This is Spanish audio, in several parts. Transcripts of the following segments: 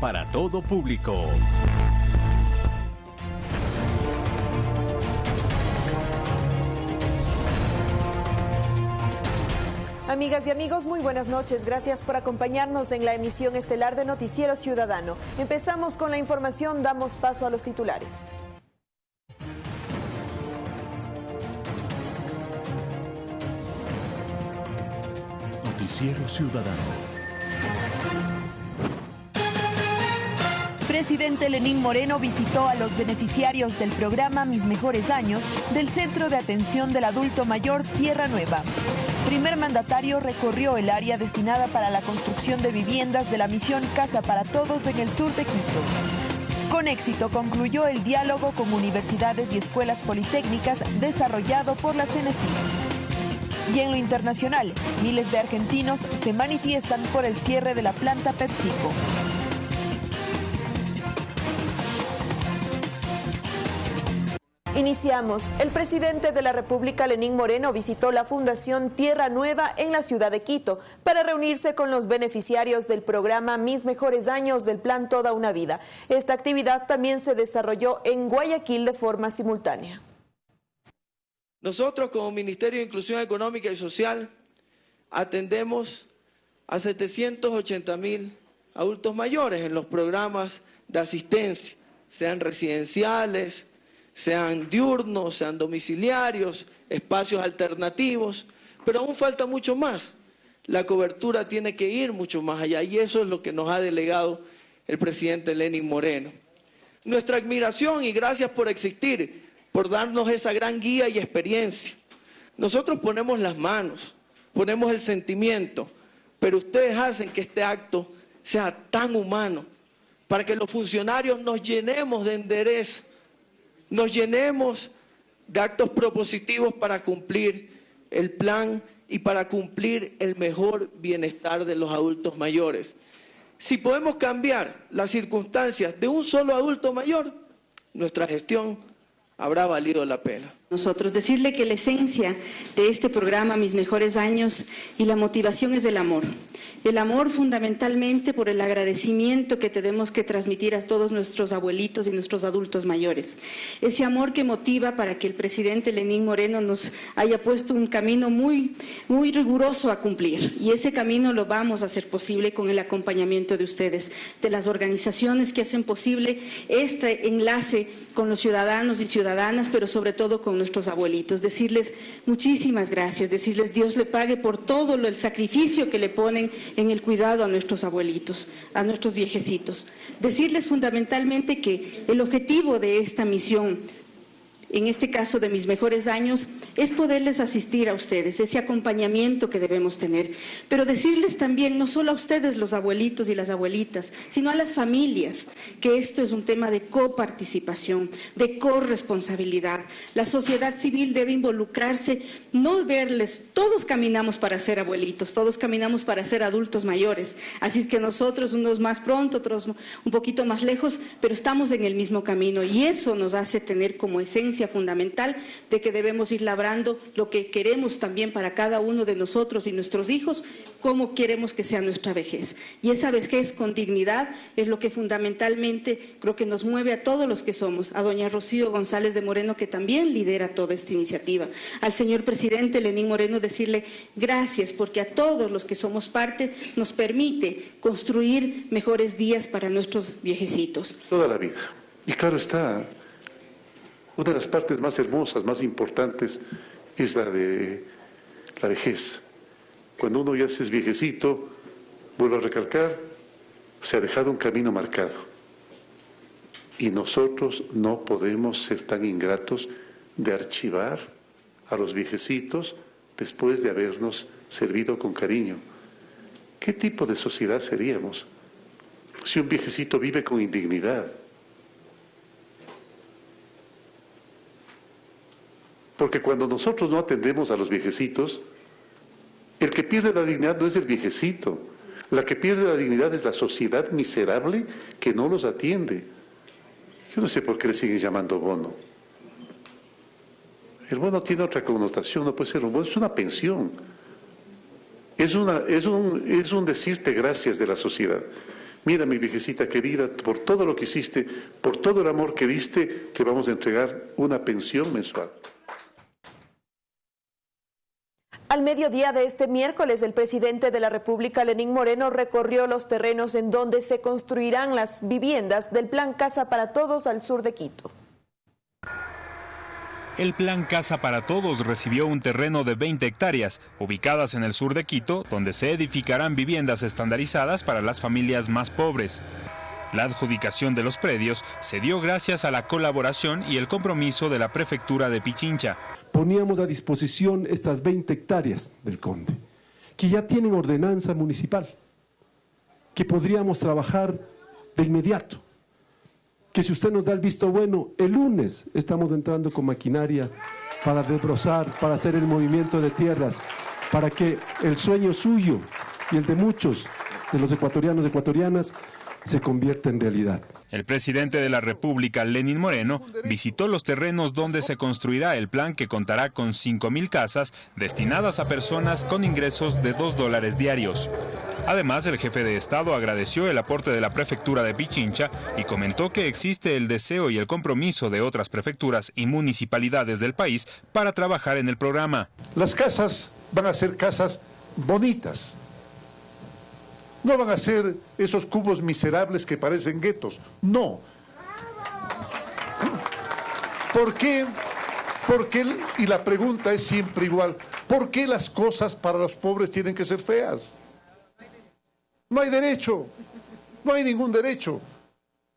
para todo público. Amigas y amigos, muy buenas noches. Gracias por acompañarnos en la emisión estelar de Noticiero Ciudadano. Empezamos con la información, damos paso a los titulares. Noticiero Ciudadano. Presidente Lenín Moreno visitó a los beneficiarios del programa Mis Mejores Años del Centro de Atención del Adulto Mayor Tierra Nueva. Primer mandatario recorrió el área destinada para la construcción de viviendas de la misión Casa para Todos en el sur de Quito. Con éxito concluyó el diálogo con universidades y escuelas politécnicas desarrollado por la CNC. Y en lo internacional, miles de argentinos se manifiestan por el cierre de la planta PepsiCo. Iniciamos. El presidente de la República, Lenín Moreno, visitó la Fundación Tierra Nueva en la ciudad de Quito para reunirse con los beneficiarios del programa Mis Mejores Años del Plan Toda una Vida. Esta actividad también se desarrolló en Guayaquil de forma simultánea. Nosotros como Ministerio de Inclusión Económica y Social atendemos a 780 mil adultos mayores en los programas de asistencia, sean residenciales, sean diurnos, sean domiciliarios, espacios alternativos, pero aún falta mucho más. La cobertura tiene que ir mucho más allá y eso es lo que nos ha delegado el presidente Lenin Moreno. Nuestra admiración y gracias por existir, por darnos esa gran guía y experiencia. Nosotros ponemos las manos, ponemos el sentimiento, pero ustedes hacen que este acto sea tan humano, para que los funcionarios nos llenemos de endereza, nos llenemos de actos propositivos para cumplir el plan y para cumplir el mejor bienestar de los adultos mayores. Si podemos cambiar las circunstancias de un solo adulto mayor, nuestra gestión habrá valido la pena. Nosotros decirle que la esencia de este programa, Mis Mejores Años, y la motivación es el amor. El amor fundamentalmente por el agradecimiento que tenemos que transmitir a todos nuestros abuelitos y nuestros adultos mayores. Ese amor que motiva para que el presidente Lenín Moreno nos haya puesto un camino muy, muy riguroso a cumplir. Y ese camino lo vamos a hacer posible con el acompañamiento de ustedes, de las organizaciones que hacen posible este enlace con los ciudadanos y ciudadanas, pero sobre todo con nuestros abuelitos, decirles muchísimas gracias, decirles Dios le pague por todo el sacrificio que le ponen en el cuidado a nuestros abuelitos, a nuestros viejecitos. Decirles fundamentalmente que el objetivo de esta misión en este caso de mis mejores años, es poderles asistir a ustedes, ese acompañamiento que debemos tener. Pero decirles también, no solo a ustedes los abuelitos y las abuelitas, sino a las familias, que esto es un tema de coparticipación, de corresponsabilidad. La sociedad civil debe involucrarse, no verles, todos caminamos para ser abuelitos, todos caminamos para ser adultos mayores. Así es que nosotros, unos más pronto, otros un poquito más lejos, pero estamos en el mismo camino y eso nos hace tener como esencia fundamental de que debemos ir labrando lo que queremos también para cada uno de nosotros y nuestros hijos, cómo queremos que sea nuestra vejez. Y esa vejez con dignidad es lo que fundamentalmente creo que nos mueve a todos los que somos, a doña Rocío González de Moreno, que también lidera toda esta iniciativa, al señor presidente Lenín Moreno decirle gracias, porque a todos los que somos parte nos permite construir mejores días para nuestros viejecitos. Toda la vida. Y claro está, una de las partes más hermosas, más importantes, es la de la vejez. Cuando uno ya es viejecito, vuelvo a recalcar, se ha dejado un camino marcado. Y nosotros no podemos ser tan ingratos de archivar a los viejecitos después de habernos servido con cariño. ¿Qué tipo de sociedad seríamos si un viejecito vive con indignidad? Porque cuando nosotros no atendemos a los viejecitos, el que pierde la dignidad no es el viejecito, la que pierde la dignidad es la sociedad miserable que no los atiende. Yo no sé por qué le siguen llamando bono. El bono tiene otra connotación, no puede ser un bono, es una pensión. Es, es un decirte gracias de la sociedad. mira mi viejecita querida, por todo lo que hiciste, por todo el amor que diste, te vamos a entregar una pensión mensual. Al mediodía de este miércoles, el presidente de la República, Lenín Moreno, recorrió los terrenos en donde se construirán las viviendas del Plan Casa para Todos al sur de Quito. El Plan Casa para Todos recibió un terreno de 20 hectáreas, ubicadas en el sur de Quito, donde se edificarán viviendas estandarizadas para las familias más pobres. La adjudicación de los predios se dio gracias a la colaboración y el compromiso de la prefectura de Pichincha. Poníamos a disposición estas 20 hectáreas del Conde, que ya tienen ordenanza municipal, que podríamos trabajar de inmediato, que si usted nos da el visto bueno, el lunes estamos entrando con maquinaria para desbrozar, para hacer el movimiento de tierras, para que el sueño suyo y el de muchos de los ecuatorianos y ecuatorianas se convierta en realidad. El presidente de la República, Lenín Moreno, visitó los terrenos donde se construirá el plan que contará con 5.000 casas destinadas a personas con ingresos de 2 dólares diarios. Además, el jefe de Estado agradeció el aporte de la prefectura de Pichincha y comentó que existe el deseo y el compromiso de otras prefecturas y municipalidades del país para trabajar en el programa. Las casas van a ser casas bonitas, no van a ser esos cubos miserables que parecen guetos. No. ¿Por qué? Porque, y la pregunta es siempre igual, ¿por qué las cosas para los pobres tienen que ser feas? No hay derecho, no hay ningún derecho.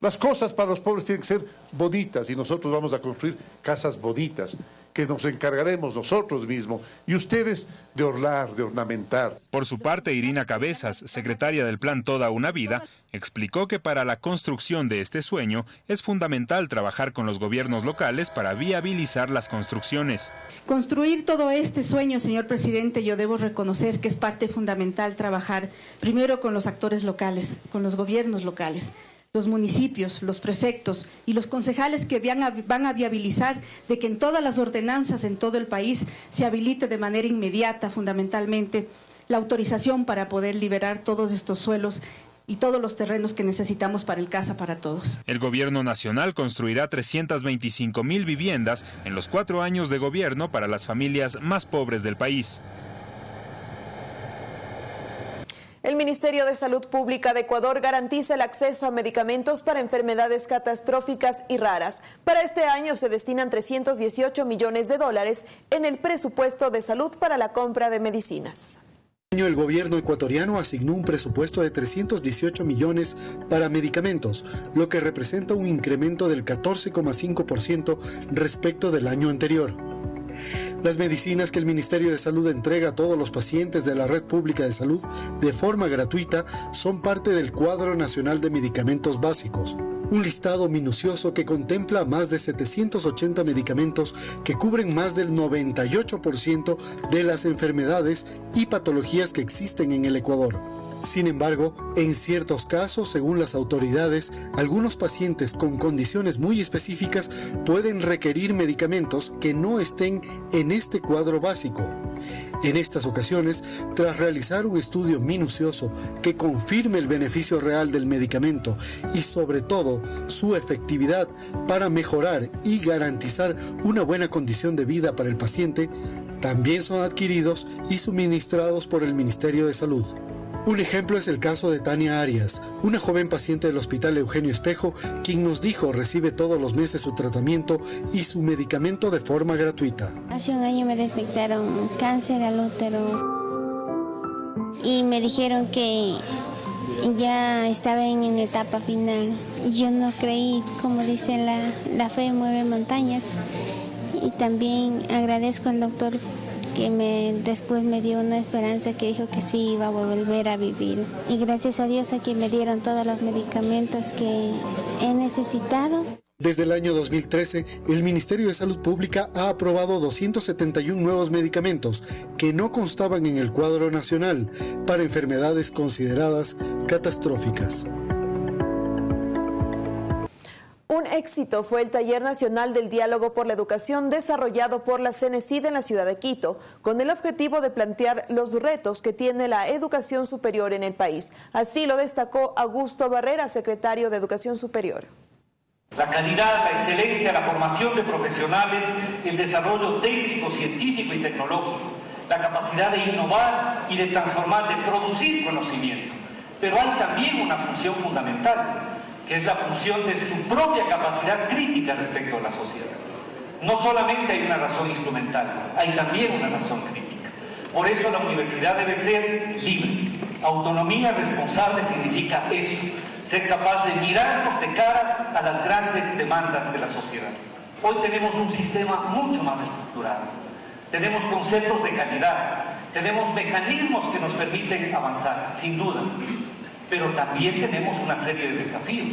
Las cosas para los pobres tienen que ser bonitas y nosotros vamos a construir casas bonitas que nos encargaremos nosotros mismos y ustedes de orlar, de ornamentar. Por su parte, Irina Cabezas, secretaria del Plan Toda una Vida, explicó que para la construcción de este sueño es fundamental trabajar con los gobiernos locales para viabilizar las construcciones. Construir todo este sueño, señor presidente, yo debo reconocer que es parte fundamental trabajar primero con los actores locales, con los gobiernos locales los municipios, los prefectos y los concejales que van a, viabilizar de que en todas las ordenanzas en todo el país se habilite de manera inmediata, fundamentalmente, la autorización para poder liberar todos estos suelos y todos los terrenos que necesitamos para el Casa para Todos. El gobierno nacional construirá 325 mil viviendas en los cuatro años de gobierno para las familias más pobres del país. El Ministerio de Salud Pública de Ecuador garantiza el acceso a medicamentos para enfermedades catastróficas y raras. Para este año se destinan 318 millones de dólares en el presupuesto de salud para la compra de medicinas Este el gobierno ecuatoriano asignó un presupuesto de 318 millones para medicamentos, lo que representa un incremento del 14,5% respecto del año anterior. Las medicinas que el Ministerio de Salud entrega a todos los pacientes de la red pública de salud de forma gratuita son parte del cuadro nacional de medicamentos básicos, un listado minucioso que contempla más de 780 medicamentos que cubren más del 98% de las enfermedades y patologías que existen en el Ecuador. Sin embargo, en ciertos casos, según las autoridades, algunos pacientes con condiciones muy específicas pueden requerir medicamentos que no estén en este cuadro básico. En estas ocasiones, tras realizar un estudio minucioso que confirme el beneficio real del medicamento y sobre todo su efectividad para mejorar y garantizar una buena condición de vida para el paciente, también son adquiridos y suministrados por el Ministerio de Salud. Un ejemplo es el caso de Tania Arias, una joven paciente del Hospital Eugenio Espejo, quien nos dijo recibe todos los meses su tratamiento y su medicamento de forma gratuita. Hace un año me detectaron cáncer al útero y me dijeron que ya estaba en, etapa final. Yo no creí, como dice la, la fe mueve montañas. Y también agradezco al doctor que me, después me dio una esperanza que dijo que sí iba a volver a vivir. Y gracias a Dios aquí me dieron todos los medicamentos que he necesitado. Desde el año 2013, el Ministerio de Salud Pública ha aprobado 271 nuevos medicamentos que no constaban en el cuadro nacional para enfermedades consideradas catastróficas. Un éxito fue el Taller Nacional del Diálogo por la Educación desarrollado por la CENESID en la ciudad de Quito, con el objetivo de plantear los retos que tiene la educación superior en el país. Así lo destacó Augusto Barrera, secretario de Educación Superior. La calidad, la excelencia, la formación de profesionales, el desarrollo técnico, científico y tecnológico, la capacidad de innovar y de transformar, de producir conocimiento. Pero hay también una función fundamental, que es la función de su propia capacidad crítica respecto a la sociedad. No solamente hay una razón instrumental, hay también una razón crítica. Por eso la universidad debe ser libre. Autonomía responsable significa eso, ser capaz de mirarnos de cara a las grandes demandas de la sociedad. Hoy tenemos un sistema mucho más estructurado. Tenemos conceptos de calidad, tenemos mecanismos que nos permiten avanzar, sin duda pero también tenemos una serie de desafíos.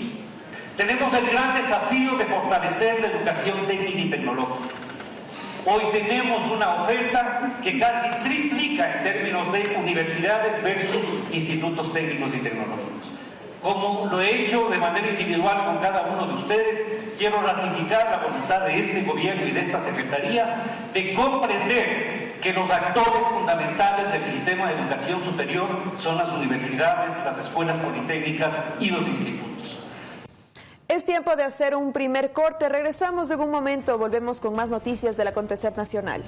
Tenemos el gran desafío de fortalecer la educación técnica y tecnológica. Hoy tenemos una oferta que casi triplica en términos de universidades versus institutos técnicos y tecnológicos. Como lo he hecho de manera individual con cada uno de ustedes, quiero ratificar la voluntad de este gobierno y de esta Secretaría de comprender que los actores fundamentales del sistema de educación superior son las universidades, las escuelas politécnicas y los institutos. Es tiempo de hacer un primer corte. Regresamos en un momento. Volvemos con más noticias del acontecer nacional.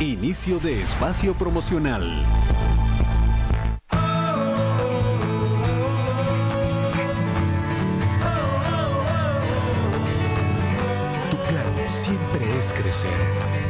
Inicio de espacio promocional. Crecer.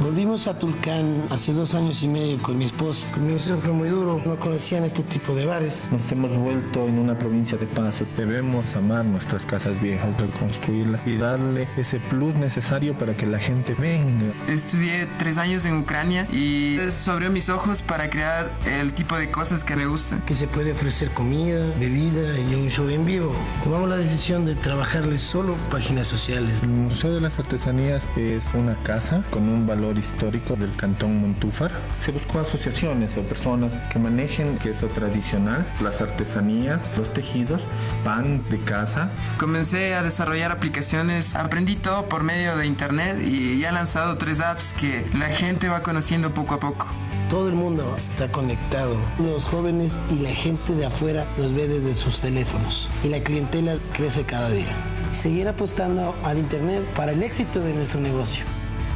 Volvimos a Tulcán hace dos años y medio con mi esposa. Comienzo fue muy duro, no conocían este tipo de bares. Nos hemos vuelto en una provincia de paso. Debemos amar nuestras casas viejas, reconstruirlas y darle ese plus necesario para que la gente venga. Estudié tres años en Ucrania y eso abrió mis ojos para crear el tipo de cosas que me gustan. Que se puede ofrecer comida, bebida y un show en vivo. Tomamos la decisión de trabajarles solo páginas sociales. El Museo de las Artesanías es una casa con un valor histórico del cantón Montúfar. Se buscó asociaciones o personas que manejen queso tradicional, las artesanías, los tejidos, pan de casa. Comencé a desarrollar aplicaciones, aprendí todo por medio de internet y ya he lanzado tres apps que la gente va conociendo poco a poco. Todo el mundo está conectado. Los jóvenes y la gente de afuera los ve desde sus teléfonos y la clientela crece cada día. Seguir apostando al Internet para el éxito de nuestro negocio.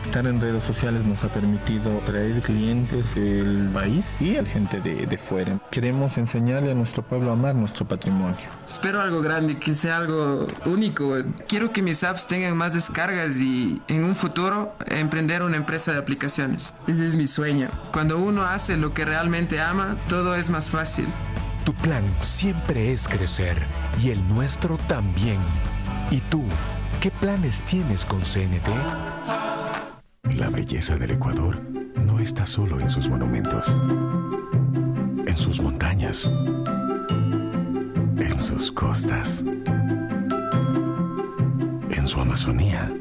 Estar en redes sociales nos ha permitido traer clientes del país y a gente de, de fuera. Queremos enseñarle a nuestro pueblo a amar nuestro patrimonio. Espero algo grande, que sea algo único. Quiero que mis apps tengan más descargas y en un futuro emprender una empresa de aplicaciones. Ese es mi sueño. Cuando uno hace lo que realmente ama, todo es más fácil. Tu plan siempre es crecer y el nuestro también. ¿Y tú? ¿Qué planes tienes con CNT? La belleza del Ecuador no está solo en sus monumentos, en sus montañas, en sus costas, en su Amazonía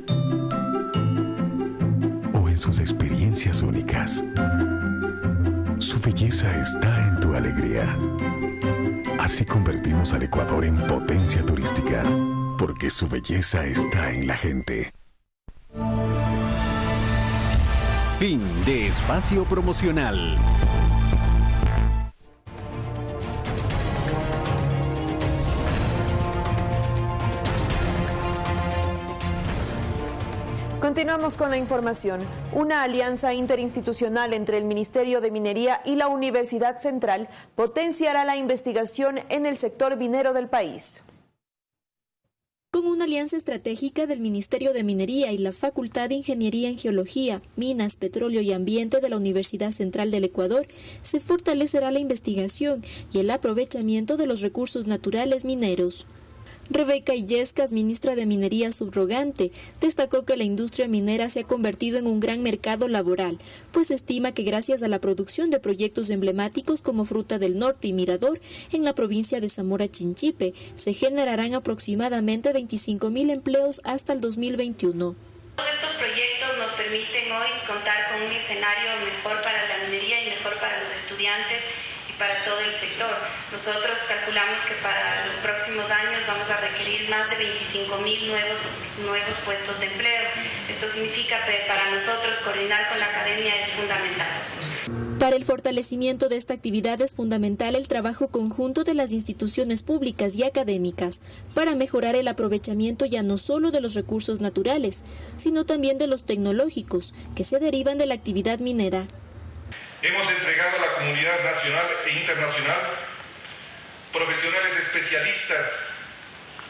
o en sus experiencias únicas. Su belleza está en tu alegría. Así convertimos al Ecuador en potencia turística, porque su belleza está en la gente. Fin de espacio promocional. Continuamos con la información. Una alianza interinstitucional entre el Ministerio de Minería y la Universidad Central potenciará la investigación en el sector minero del país. Con una alianza estratégica del Ministerio de Minería y la Facultad de Ingeniería en Geología, Minas, Petróleo y Ambiente de la Universidad Central del Ecuador, se fortalecerá la investigación y el aprovechamiento de los recursos naturales mineros. Rebeca Illescas, ministra de Minería subrogante, destacó que la industria minera se ha convertido en un gran mercado laboral, pues estima que gracias a la producción de proyectos emblemáticos como Fruta del Norte y Mirador en la provincia de Zamora Chinchipe, se generarán aproximadamente 25 mil empleos hasta el 2021. Estos proyectos nos permiten hoy contar con un escenario mejor para la minería y mejor para los estudiantes y para todo el sector. Nosotros calculamos que para los próximos años vamos a requerir más de 25 mil nuevos, nuevos puestos de empleo. Esto significa que para nosotros coordinar con la academia es fundamental. Para el fortalecimiento de esta actividad es fundamental el trabajo conjunto de las instituciones públicas y académicas para mejorar el aprovechamiento ya no solo de los recursos naturales, sino también de los tecnológicos que se derivan de la actividad minera. Hemos entregado a la comunidad nacional e internacional profesionales especialistas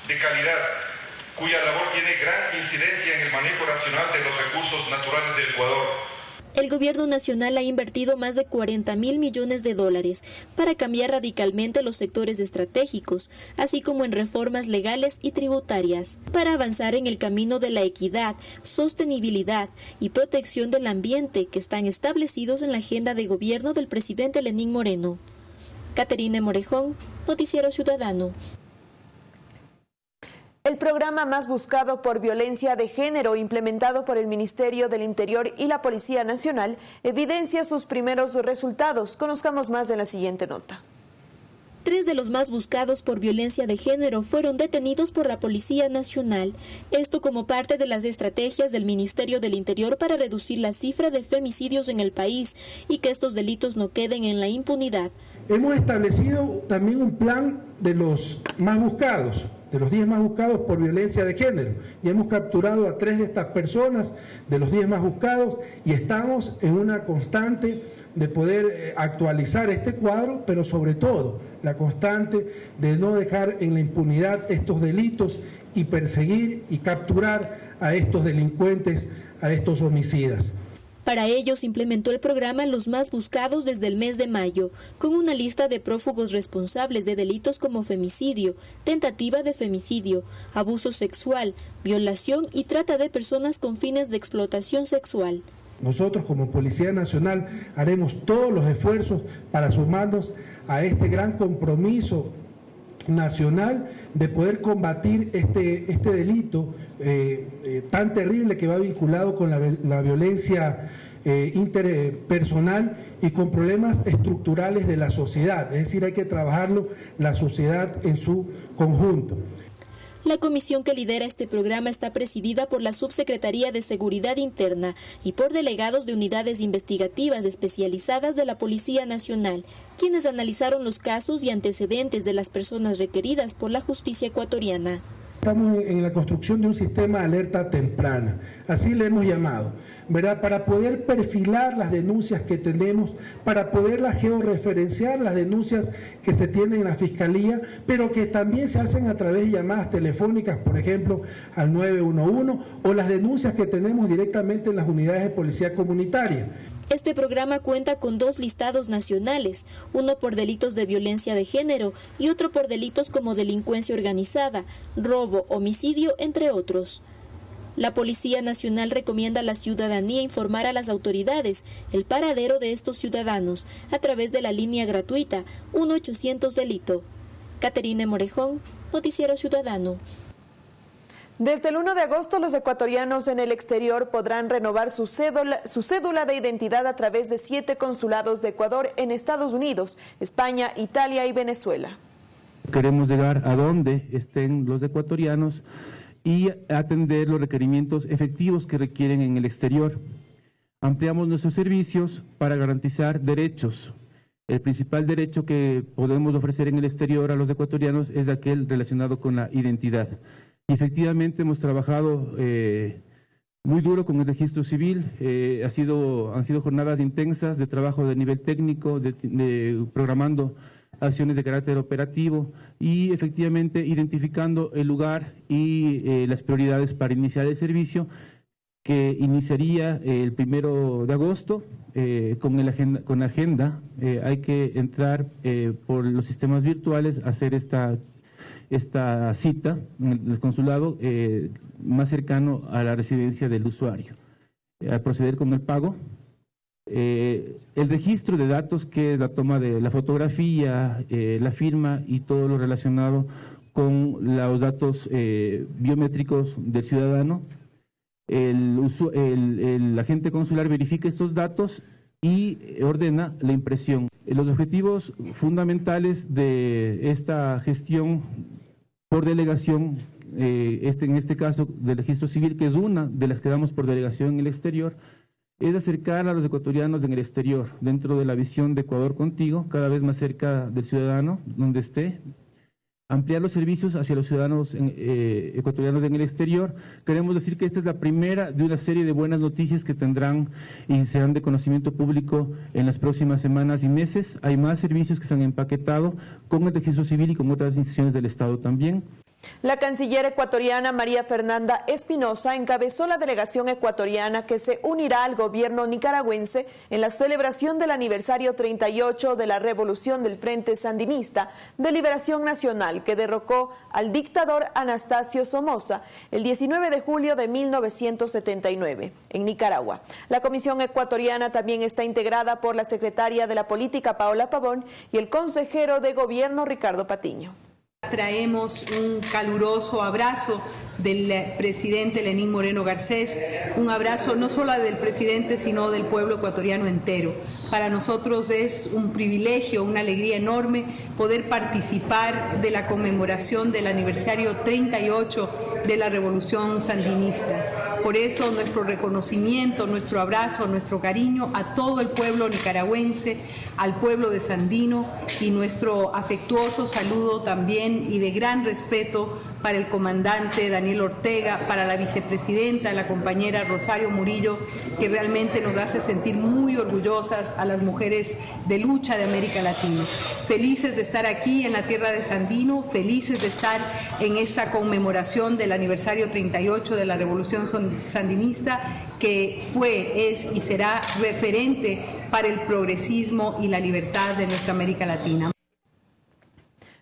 de calidad cuya labor tiene gran incidencia en el manejo racional de los recursos naturales del Ecuador el gobierno nacional ha invertido más de 40 mil millones de dólares para cambiar radicalmente los sectores estratégicos, así como en reformas legales y tributarias, para avanzar en el camino de la equidad, sostenibilidad y protección del ambiente que están establecidos en la agenda de gobierno del presidente Lenín Moreno. Caterine Morejón, Noticiero Ciudadano. El programa más buscado por violencia de género implementado por el Ministerio del Interior y la Policía Nacional evidencia sus primeros resultados. Conozcamos más de la siguiente nota. Tres de los más buscados por violencia de género fueron detenidos por la Policía Nacional, esto como parte de las estrategias del Ministerio del Interior para reducir la cifra de femicidios en el país y que estos delitos no queden en la impunidad. Hemos establecido también un plan de los más buscados, de los 10 más buscados por violencia de género. Y hemos capturado a tres de estas personas de los 10 más buscados y estamos en una constante de poder eh, actualizar este cuadro, pero sobre todo la constante de no dejar en la impunidad estos delitos y perseguir y capturar a estos delincuentes, a estos homicidas. Para ello se implementó el programa Los Más Buscados desde el mes de mayo, con una lista de prófugos responsables de delitos como femicidio, tentativa de femicidio, abuso sexual, violación y trata de personas con fines de explotación sexual. Nosotros como Policía Nacional haremos todos los esfuerzos para sumarnos a este gran compromiso nacional de poder combatir este, este delito eh, eh, tan terrible que va vinculado con la, violencia eh, interpersonal y con problemas estructurales de la sociedad. Es decir, hay que trabajarlo la sociedad en su conjunto. La comisión que lidera este programa está presidida por la Subsecretaría de Seguridad Interna y por delegados de unidades investigativas especializadas de la Policía Nacional, quienes analizaron los casos y antecedentes de las personas requeridas por la justicia ecuatoriana. Estamos en la construcción de un sistema de alerta temprana, así le hemos llamado, ¿verdad? Para poder perfilar las denuncias que tenemos, para poderlas georreferenciar las denuncias que se tienen en la Fiscalía, pero que también se hacen a través de llamadas telefónicas, por ejemplo, al 911, o las denuncias que tenemos directamente en las unidades de policía comunitaria. Este programa cuenta con dos listados nacionales, uno por delitos de violencia de género y otro por delitos como delincuencia organizada, robo, homicidio, entre otros. La Policía Nacional recomienda a la ciudadanía informar a las autoridades el paradero de estos ciudadanos a través de la línea gratuita 1-800 Delito. Caterine Morejón, Noticiero Ciudadano. Desde el 1 de agosto, los ecuatorianos en el exterior podrán renovar su cédula, su cédula, de identidad a través de siete consulados de Ecuador en Estados Unidos, España, Italia y Venezuela. Queremos llegar a donde estén los ecuatorianos y atender los requerimientos efectivos que requieren en el exterior. Ampliamos nuestros servicios para garantizar derechos. El principal derecho que podemos ofrecer en el exterior a los ecuatorianos es aquel relacionado con la identidad. Y efectivamente hemos trabajado eh, muy duro con el registro civil, eh, ha sido, han sido jornadas intensas de trabajo de nivel técnico, de, programando acciones de carácter operativo y efectivamente identificando el lugar y eh, las prioridades para iniciar el servicio que iniciaría el primero de agosto con, el agenda, con agenda. hay que entrar por los sistemas virtuales, hacer esta esta cita en el consulado eh, más cercano a la residencia del usuario. Al proceder con el pago, eh, el registro de datos que es la toma de la fotografía, eh, la firma y todo lo relacionado con los datos biométricos del ciudadano, el, agente consular verifica estos datos y ordena la impresión. Los objetivos fundamentales de esta gestión por delegación, eh, este, en este caso del registro civil, que es una de las que damos por delegación en el exterior, es acercar a los ecuatorianos en el exterior, dentro de la visión de Ecuador contigo, cada vez más cerca del ciudadano, donde esté, ampliar los servicios hacia los ciudadanos eh, ecuatorianos en el exterior. Queremos decir que esta es la primera de una serie de buenas noticias que tendrán y serán de conocimiento público en las próximas semanas y meses. Hay más servicios que se han empaquetado con el registro civil y con otras instituciones del Estado también. La canciller ecuatoriana María Fernanda Espinosa encabezó la delegación ecuatoriana que se unirá al gobierno nicaragüense en la celebración del aniversario 38 de la revolución del Frente Sandinista de Liberación Nacional que derrocó al dictador Anastasio Somoza el 19 de julio de 1979 en Nicaragua. La comisión ecuatoriana también está integrada por la secretaria de la Política Paola Pavón y el consejero de gobierno Ricardo Patiño. Traemos un caluroso abrazo del presidente Lenín Moreno Garcés, un abrazo no solo del presidente, sino del pueblo ecuatoriano entero. Para nosotros es un privilegio, una alegría enorme poder participar de la conmemoración del aniversario 38 de la Revolución Sandinista. Por eso nuestro reconocimiento, nuestro abrazo, nuestro cariño a todo el pueblo nicaragüense, al pueblo de Sandino y nuestro afectuoso saludo también y de gran respeto para el comandante Daniel Ortega, para la vicepresidenta, la compañera Rosario Murillo, que realmente nos hace sentir muy orgullosas a las mujeres de lucha de América Latina. Felices de estar aquí en la tierra de Sandino, felices de estar en esta conmemoración del aniversario 38 de la Revolución Sandinista, que fue, es y será referente para el progresismo y la libertad de nuestra América Latina.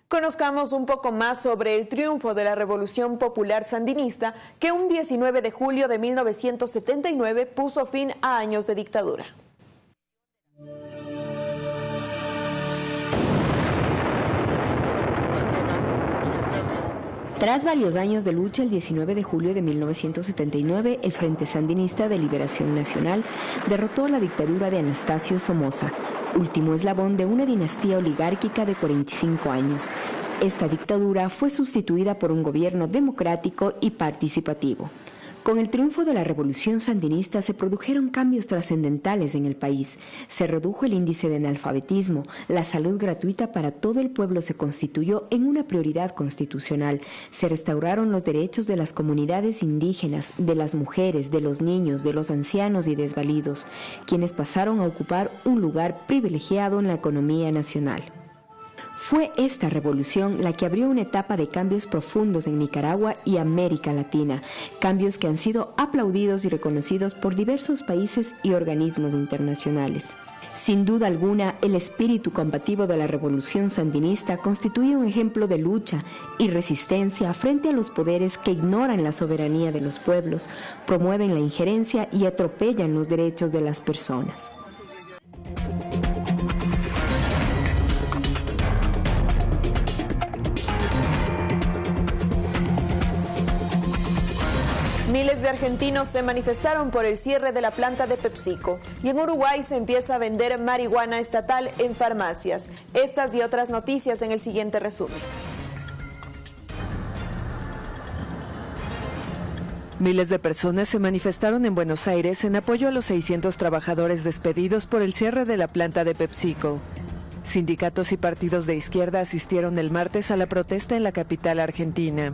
Conozcamos un poco más sobre el triunfo de la Revolución Popular Sandinista que un 19 de julio de 1979 puso fin a años de dictadura. Tras varios años de lucha, el 19 de julio de 1979, el Frente Sandinista de Liberación Nacional derrotó la dictadura de Anastasio Somoza, último eslabón de una dinastía oligárquica de 45 años. Esta dictadura fue sustituida por un gobierno democrático y participativo. Con el triunfo de la revolución sandinista se produjeron cambios trascendentales en el país. Se redujo el índice de analfabetismo, la salud gratuita para todo el pueblo se constituyó en una prioridad constitucional, se restauraron los derechos de las comunidades indígenas, de las mujeres, de los niños, de los ancianos y desvalidos, quienes pasaron a ocupar un lugar privilegiado en la economía nacional. Fue esta revolución la que abrió una etapa de cambios profundos en Nicaragua y América Latina, cambios que han sido aplaudidos y reconocidos por diversos países y organismos internacionales. Sin duda alguna, el espíritu combativo de la revolución sandinista constituye un ejemplo de lucha y resistencia frente a los poderes que ignoran la soberanía de los pueblos, promueven la injerencia y atropellan los derechos de las personas. Miles de argentinos se manifestaron por el cierre de la planta de PepsiCo y en Uruguay se empieza a vender marihuana estatal en farmacias. Estas y otras noticias en el siguiente resumen. Miles de personas se manifestaron en Buenos Aires en apoyo a los 600 trabajadores despedidos por el cierre de la planta de PepsiCo. Sindicatos y partidos de izquierda asistieron el martes a la protesta en la capital argentina.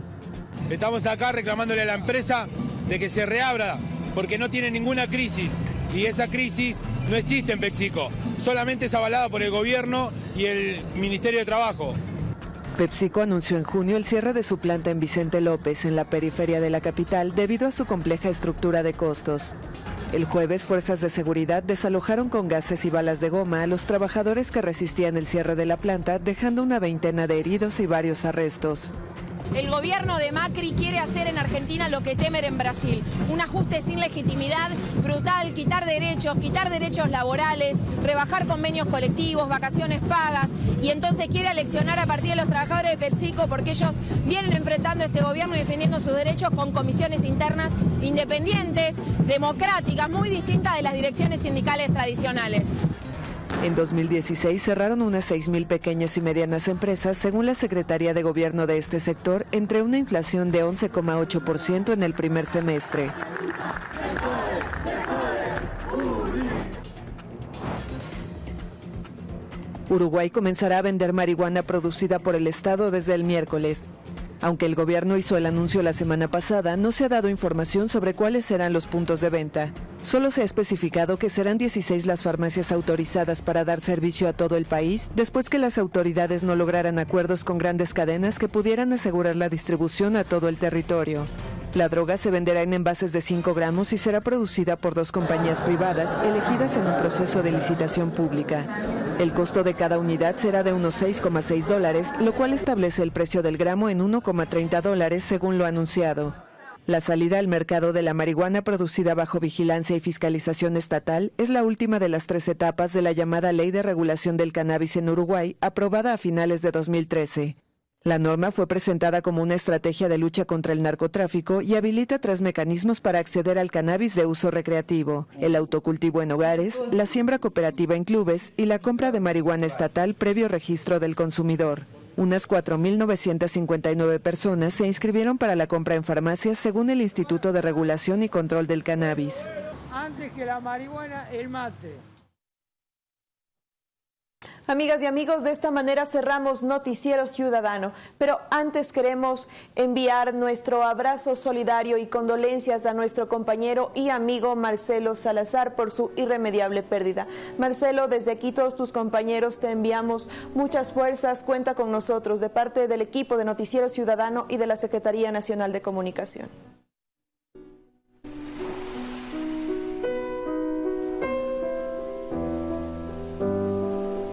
Estamos acá reclamándole a la empresa de que se reabra, porque no tiene ninguna crisis. Y esa crisis no existe en PepsiCo, solamente es avalada por el gobierno y el Ministerio de Trabajo. PepsiCo anunció en junio el cierre de su planta en Vicente López, en la periferia de la capital, debido a su compleja estructura de costos. El jueves, fuerzas de seguridad desalojaron con gases y balas de goma a los trabajadores que resistían el cierre de la planta, dejando una veintena de heridos y varios arrestos. El gobierno de Macri quiere hacer en Argentina lo que Temer en Brasil. Un ajuste sin legitimidad, brutal, quitar derechos, quitar derechos laborales, rebajar convenios colectivos, vacaciones pagas y entonces quiere aleccionar a partir de los trabajadores de PepsiCo porque ellos vienen enfrentando este gobierno y defendiendo sus derechos con comisiones internas independientes, democráticas, muy distintas de las direcciones sindicales tradicionales. En 2016 cerraron unas 6.000 pequeñas y medianas empresas, según la Secretaría de Gobierno de este sector, entre una inflación de 11,8% en el primer semestre. Uruguay comenzará a vender marihuana producida por el Estado desde el miércoles. Aunque el gobierno hizo el anuncio la semana pasada, no se ha dado información sobre cuáles serán los puntos de venta. Solo se ha especificado que serán 16 las farmacias autorizadas para dar servicio a todo el país, después que las autoridades no lograran acuerdos con grandes cadenas que pudieran asegurar la distribución a todo el territorio. La droga se venderá en envases de 5 gramos y será producida por dos compañías privadas elegidas en un proceso de licitación pública. El costo de cada unidad será de unos 6,6 dólares, lo cual establece el precio del gramo en 1,30 dólares según lo anunciado. La salida al mercado de la marihuana producida bajo vigilancia y fiscalización estatal es la última de las tres etapas de la llamada Ley de Regulación del Cannabis en Uruguay, aprobada a finales de 2013. La norma fue presentada como una estrategia de lucha contra el narcotráfico y habilita tres mecanismos para acceder al cannabis de uso recreativo, el autocultivo en hogares, la siembra cooperativa en clubes y la compra de marihuana estatal previo registro del consumidor. Unas 4.959 personas se inscribieron para la compra en farmacias según el Instituto de Regulación y Control del Cannabis. Antes que la marihuana, el mate. Amigas y amigos, de esta manera cerramos Noticiero Ciudadano, pero antes queremos enviar nuestro abrazo solidario y condolencias a nuestro compañero y amigo Marcelo Salazar por su irremediable pérdida. Marcelo, desde aquí todos tus compañeros te enviamos muchas fuerzas, cuenta con nosotros de parte del equipo de Noticiero Ciudadano y de la Secretaría Nacional de Comunicación.